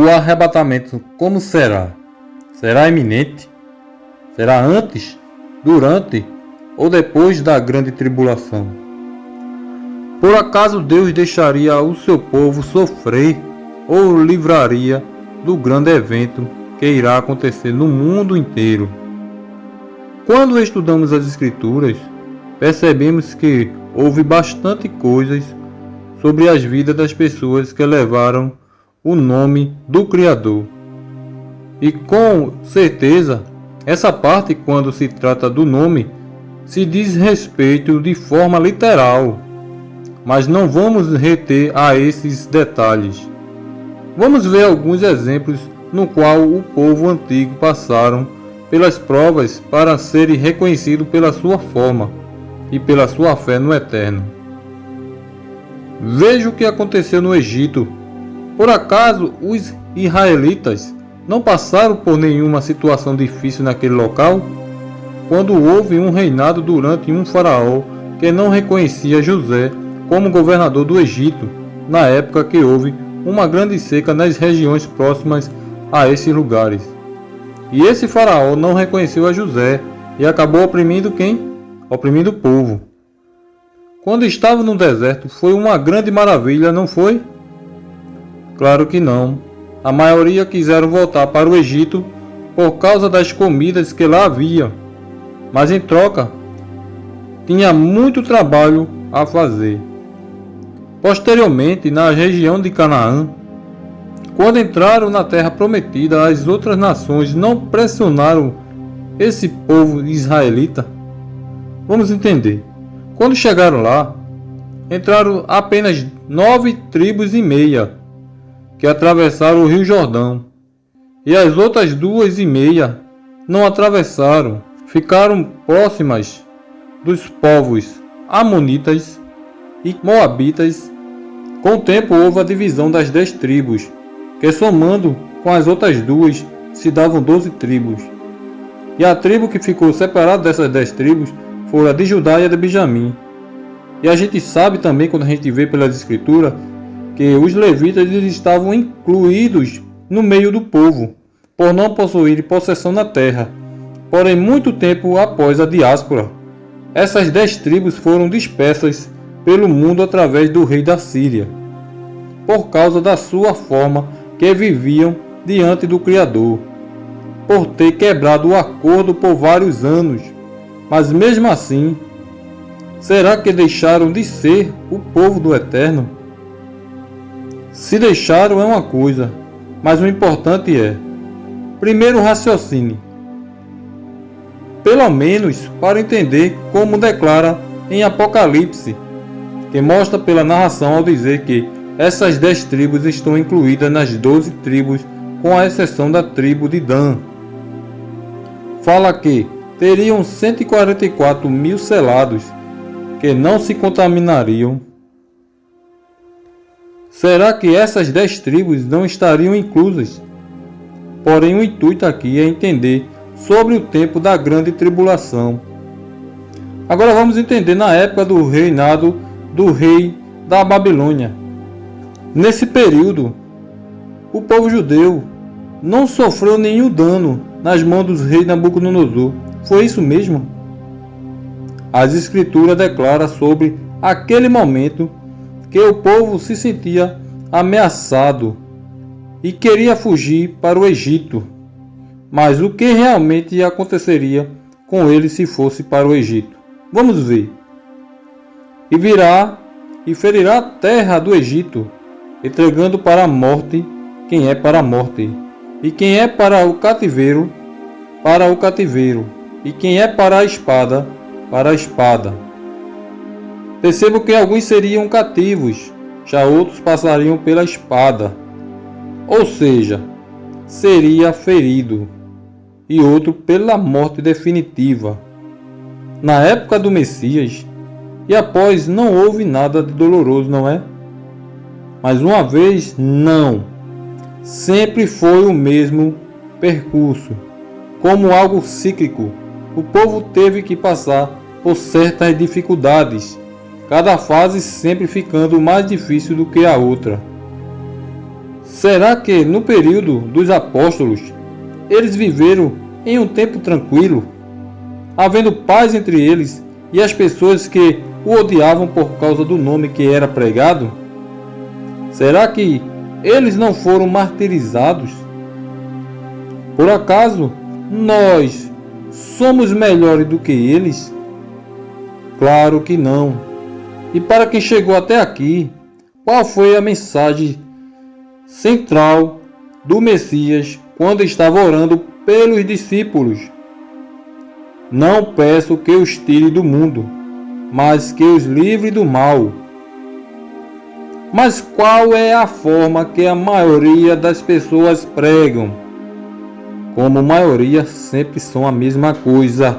O arrebatamento como será? Será iminente? Será antes, durante ou depois da grande tribulação? Por acaso Deus deixaria o seu povo sofrer ou livraria do grande evento que irá acontecer no mundo inteiro? Quando estudamos as Escrituras, percebemos que houve bastante coisas sobre as vidas das pessoas que levaram o nome do Criador. E com certeza, essa parte, quando se trata do nome, se diz respeito de forma literal, mas não vamos reter a esses detalhes. Vamos ver alguns exemplos no qual o povo antigo passaram pelas provas para serem reconhecidos pela sua forma e pela sua fé no Eterno. Veja o que aconteceu no Egito por acaso os israelitas não passaram por nenhuma situação difícil naquele local? Quando houve um reinado durante um faraó que não reconhecia José como governador do Egito, na época que houve uma grande seca nas regiões próximas a esses lugares. E esse faraó não reconheceu a José e acabou oprimindo quem? Oprimindo o povo. Quando estava no deserto, foi uma grande maravilha, não foi? Claro que não. A maioria quiseram voltar para o Egito por causa das comidas que lá havia. Mas em troca, tinha muito trabalho a fazer. Posteriormente, na região de Canaã, quando entraram na terra prometida, as outras nações não pressionaram esse povo israelita. Vamos entender. Quando chegaram lá, entraram apenas nove tribos e meia que atravessaram o Rio Jordão, e as outras duas e meia não atravessaram, ficaram próximas dos povos Amonitas e Moabitas. Com o tempo houve a divisão das dez tribos, que somando com as outras duas se davam doze tribos. E a tribo que ficou separada dessas dez tribos foi a de Judá e a de Benjamim. E a gente sabe também, quando a gente vê pelas escrituras, que os levitas estavam incluídos no meio do povo, por não possuírem possessão na terra. Porém, muito tempo após a diáspora, essas dez tribos foram dispersas pelo mundo através do rei da Síria, por causa da sua forma que viviam diante do Criador, por ter quebrado o acordo por vários anos. Mas mesmo assim, será que deixaram de ser o povo do Eterno? Se deixaram é uma coisa, mas o importante é: primeiro raciocine, pelo menos para entender como declara em Apocalipse, que mostra pela narração ao dizer que essas dez tribos estão incluídas nas doze tribos, com a exceção da tribo de Dan. Fala que teriam 144 mil selados que não se contaminariam Será que essas dez tribos não estariam inclusas? Porém, o intuito aqui é entender sobre o tempo da grande tribulação. Agora vamos entender na época do reinado do rei da Babilônia. Nesse período, o povo judeu não sofreu nenhum dano nas mãos dos reis Nabucodonosor. Foi isso mesmo? As escrituras declaram sobre aquele momento que o povo se sentia ameaçado e queria fugir para o Egito. Mas o que realmente aconteceria com ele se fosse para o Egito? Vamos ver. E virá e ferirá a terra do Egito, entregando para a morte quem é para a morte, e quem é para o cativeiro, para o cativeiro, e quem é para a espada, para a espada. Percebo que alguns seriam cativos, já outros passariam pela espada, ou seja, seria ferido, e outro pela morte definitiva. Na época do Messias, e após não houve nada de doloroso, não é? Mas uma vez, não. Sempre foi o mesmo percurso, como algo cíclico. O povo teve que passar por certas dificuldades cada fase sempre ficando mais difícil do que a outra. Será que no período dos apóstolos eles viveram em um tempo tranquilo, havendo paz entre eles e as pessoas que o odiavam por causa do nome que era pregado? Será que eles não foram martirizados? Por acaso nós somos melhores do que eles? Claro que não. E para quem chegou até aqui, qual foi a mensagem central do Messias quando estava orando pelos discípulos? Não peço que os tire do mundo, mas que os livre do mal. Mas qual é a forma que a maioria das pessoas pregam? Como maioria sempre são a mesma coisa,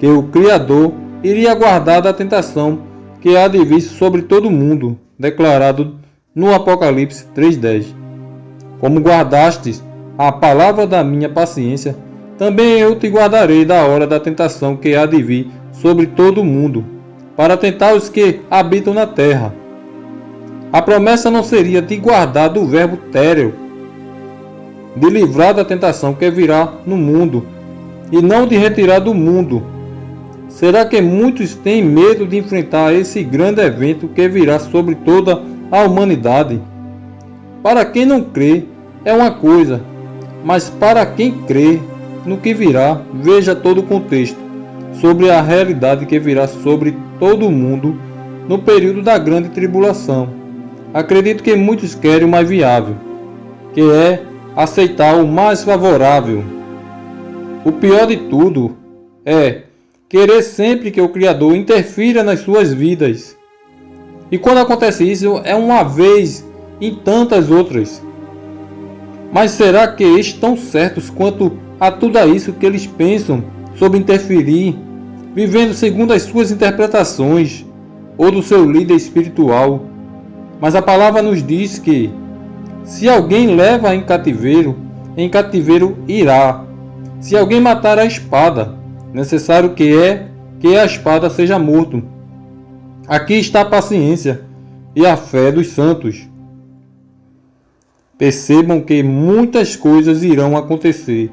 que o Criador iria guardar da tentação que há de vir sobre todo mundo, declarado no Apocalipse 3:10. Como guardastes a palavra da minha paciência, também eu te guardarei da hora da tentação que há de vir sobre todo mundo, para tentar os que habitam na terra. A promessa não seria de guardar do verbo téreo, de livrar da tentação que virá no mundo, e não de retirar do mundo. Será que muitos têm medo de enfrentar esse grande evento que virá sobre toda a humanidade? Para quem não crê, é uma coisa, mas para quem crê no que virá, veja todo o contexto sobre a realidade que virá sobre todo o mundo no período da grande tribulação. Acredito que muitos querem o mais viável, que é aceitar o mais favorável. O pior de tudo é querer sempre que o Criador interfira nas suas vidas. E quando acontece isso, é uma vez em tantas outras. Mas será que estão certos quanto a tudo isso que eles pensam sobre interferir, vivendo segundo as suas interpretações ou do seu líder espiritual? Mas a palavra nos diz que se alguém leva em cativeiro, em cativeiro irá. Se alguém matar a espada, necessário que é que a espada seja morto. Aqui está a paciência e a fé dos santos. Percebam que muitas coisas irão acontecer.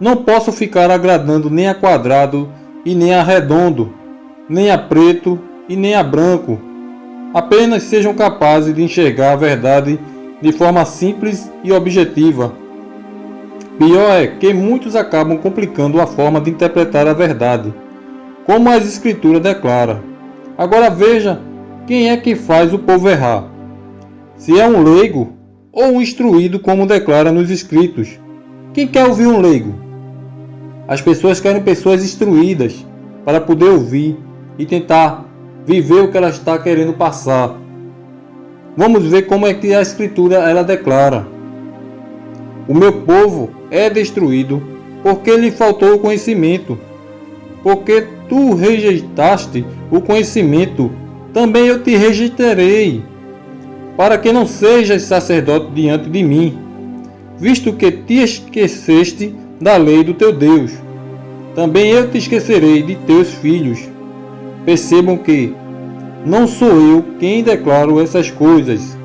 Não posso ficar agradando nem a quadrado e nem a redondo, nem a preto e nem a branco Apenas sejam capazes de enxergar a verdade de forma simples e objetiva. Pior é que muitos acabam complicando a forma de interpretar a verdade, como as Escrituras declaram. Agora veja quem é que faz o povo errar. Se é um leigo ou um instruído, como declara nos escritos. Quem quer ouvir um leigo? As pessoas querem pessoas instruídas para poder ouvir e tentar viver o que ela está querendo passar. Vamos ver como é que a escritura ela declara. O meu povo é destruído porque lhe faltou o conhecimento. Porque tu rejeitaste o conhecimento, também eu te rejeitarei, para que não sejas sacerdote diante de mim, visto que te esqueceste da lei do teu Deus. Também eu te esquecerei de teus filhos Percebam que não sou eu quem declaro essas coisas.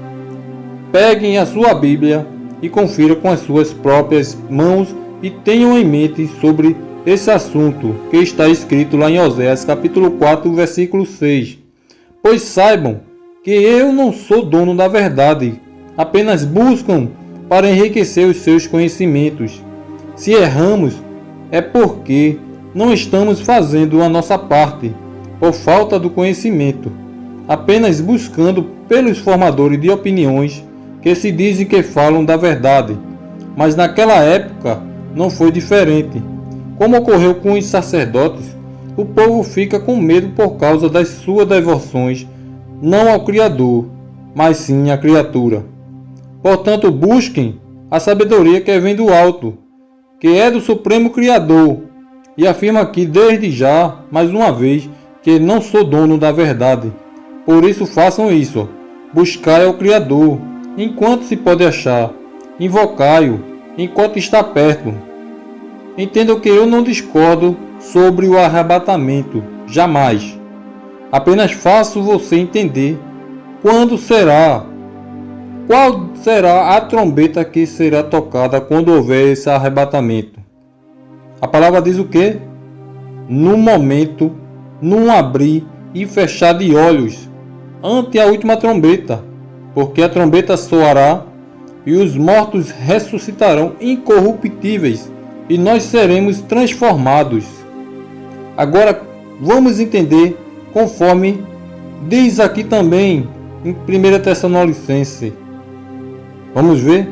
Peguem a sua Bíblia e confira com as suas próprias mãos e tenham em mente sobre esse assunto que está escrito lá em Oséias capítulo 4, versículo 6. Pois saibam que eu não sou dono da verdade, apenas buscam para enriquecer os seus conhecimentos. Se erramos, é porque não estamos fazendo a nossa parte por falta do conhecimento, apenas buscando pelos formadores de opiniões que se dizem que falam da verdade. Mas naquela época não foi diferente. Como ocorreu com os sacerdotes, o povo fica com medo por causa das suas devoções, não ao Criador, mas sim à criatura. Portanto, busquem a sabedoria que vem do alto, que é do Supremo Criador, e afirma aqui desde já, mais uma vez, que não sou dono da verdade. Por isso façam isso. Buscai ao Criador, enquanto se pode achar. Invocai-o, enquanto está perto. Entendam que eu não discordo sobre o arrebatamento, jamais. Apenas faço você entender quando será. qual será a trombeta que será tocada quando houver esse arrebatamento? A palavra diz o que? No momento, num abrir e fechar de olhos, ante a última trombeta, porque a trombeta soará e os mortos ressuscitarão incorruptíveis e nós seremos transformados. Agora vamos entender conforme diz aqui também em 1 Tessalonicense. Vamos ver?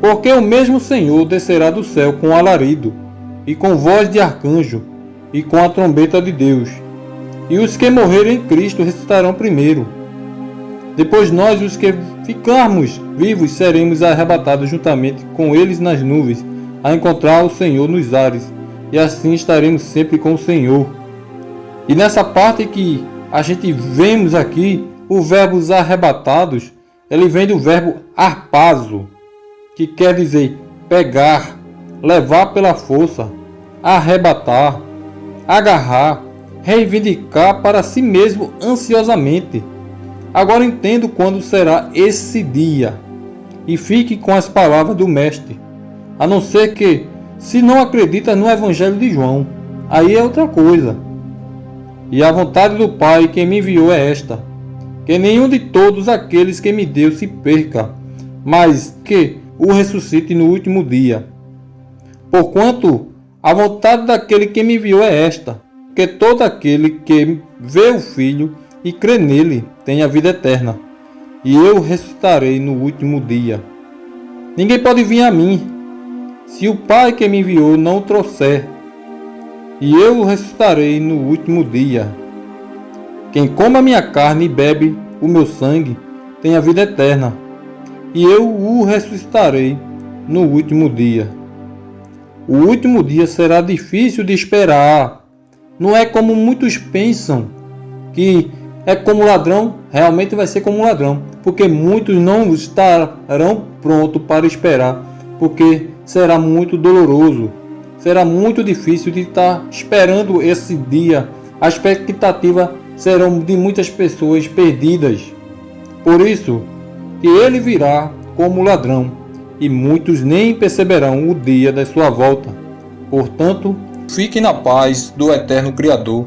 Porque o mesmo Senhor descerá do céu com alarido, e com voz de arcanjo, e com a trombeta de Deus. E os que morrerem em Cristo ressuscitarão primeiro. Depois nós, os que ficarmos vivos, seremos arrebatados juntamente com eles nas nuvens, a encontrar o Senhor nos ares, e assim estaremos sempre com o Senhor. E nessa parte que a gente vemos aqui, o verbo arrebatados, ele vem do verbo arpazo, que quer dizer pegar, levar pela força, arrebatar, agarrar, reivindicar para si mesmo ansiosamente. Agora entendo quando será esse dia e fique com as palavras do Mestre, a não ser que, se não acredita no Evangelho de João, aí é outra coisa. E a vontade do Pai que me enviou é esta: que nenhum de todos aqueles que me deu se perca, mas que o ressuscite no último dia. Porquanto a vontade daquele que me enviou é esta: que todo aquele que vê o Filho e crê nele tenha vida eterna, e eu ressuscitarei no último dia. Ninguém pode vir a mim, se o Pai que me enviou não o trouxer e eu o ressuscitarei no último dia. Quem come a minha carne e bebe o meu sangue tem a vida eterna, e eu o ressuscitarei no último dia. O último dia será difícil de esperar. Não é como muitos pensam que é como ladrão, realmente vai ser como ladrão, porque muitos não estarão prontos para esperar, porque será muito doloroso será muito difícil de estar esperando esse dia. A expectativa serão de muitas pessoas perdidas. Por isso, que ele virá como ladrão, e muitos nem perceberão o dia da sua volta. Portanto, fique na paz do eterno Criador